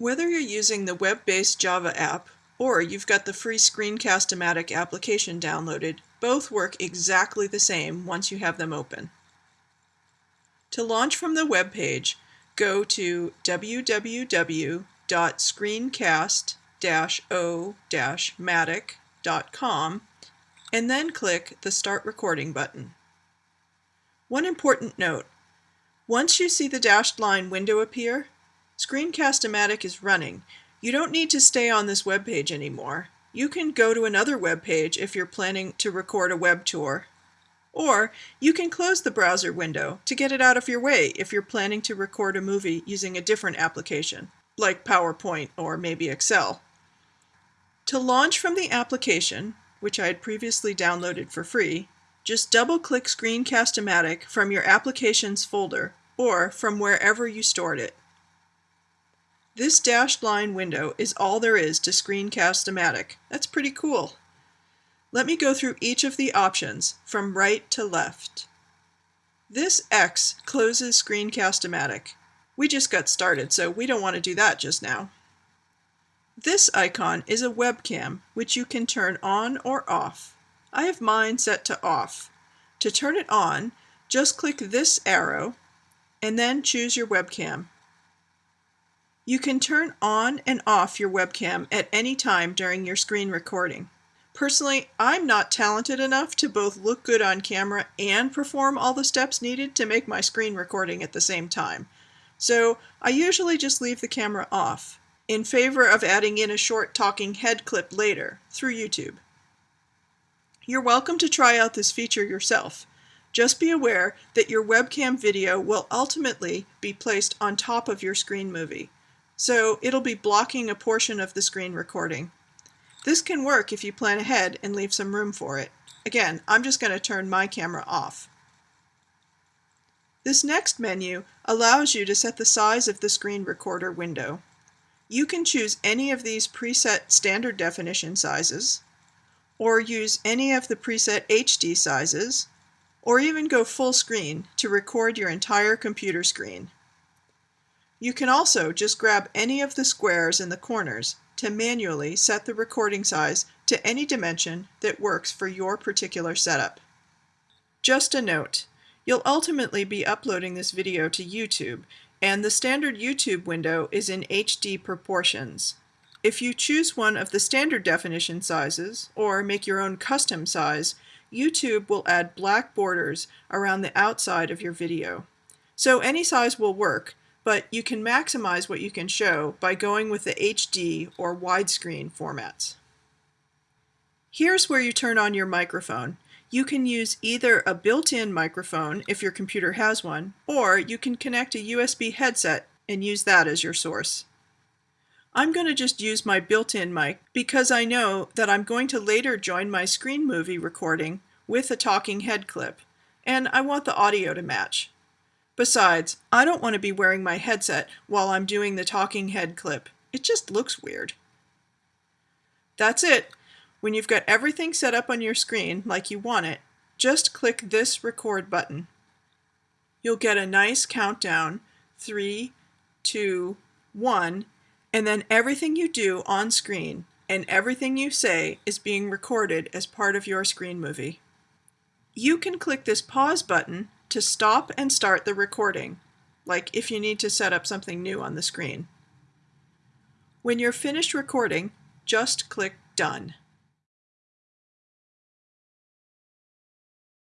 Whether you're using the web-based Java app or you've got the free Screencast-O-Matic application downloaded, both work exactly the same once you have them open. To launch from the web page, go to www.screencast-o-matic.com and then click the Start Recording button. One important note, once you see the dashed line window appear, Screencast-O-Matic is running. You don't need to stay on this web page anymore. You can go to another web page if you're planning to record a web tour. Or you can close the browser window to get it out of your way if you're planning to record a movie using a different application, like PowerPoint or maybe Excel. To launch from the application, which I had previously downloaded for free, just double-click Screencast-O-Matic from your Applications folder or from wherever you stored it. This dashed line window is all there is to Screencast-O-Matic. That's pretty cool. Let me go through each of the options from right to left. This X closes Screencast-O-Matic. We just got started, so we don't want to do that just now. This icon is a webcam, which you can turn on or off. I have mine set to off. To turn it on, just click this arrow and then choose your webcam. You can turn on and off your webcam at any time during your screen recording. Personally, I'm not talented enough to both look good on camera and perform all the steps needed to make my screen recording at the same time. So I usually just leave the camera off, in favor of adding in a short talking head clip later, through YouTube. You're welcome to try out this feature yourself. Just be aware that your webcam video will ultimately be placed on top of your screen movie so it'll be blocking a portion of the screen recording. This can work if you plan ahead and leave some room for it. Again, I'm just going to turn my camera off. This next menu allows you to set the size of the screen recorder window. You can choose any of these preset standard definition sizes, or use any of the preset HD sizes, or even go full screen to record your entire computer screen. You can also just grab any of the squares in the corners to manually set the recording size to any dimension that works for your particular setup. Just a note, you'll ultimately be uploading this video to YouTube, and the standard YouTube window is in HD proportions. If you choose one of the standard definition sizes, or make your own custom size, YouTube will add black borders around the outside of your video. So any size will work, but you can maximize what you can show by going with the HD or widescreen formats. Here's where you turn on your microphone. You can use either a built-in microphone if your computer has one, or you can connect a USB headset and use that as your source. I'm going to just use my built-in mic because I know that I'm going to later join my screen movie recording with a talking head clip, and I want the audio to match. Besides, I don't want to be wearing my headset while I'm doing the talking head clip. It just looks weird. That's it. When you've got everything set up on your screen like you want it, just click this record button. You'll get a nice countdown, three, two, one, and then everything you do on screen and everything you say is being recorded as part of your screen movie. You can click this pause button to stop and start the recording, like if you need to set up something new on the screen. When you're finished recording, just click Done.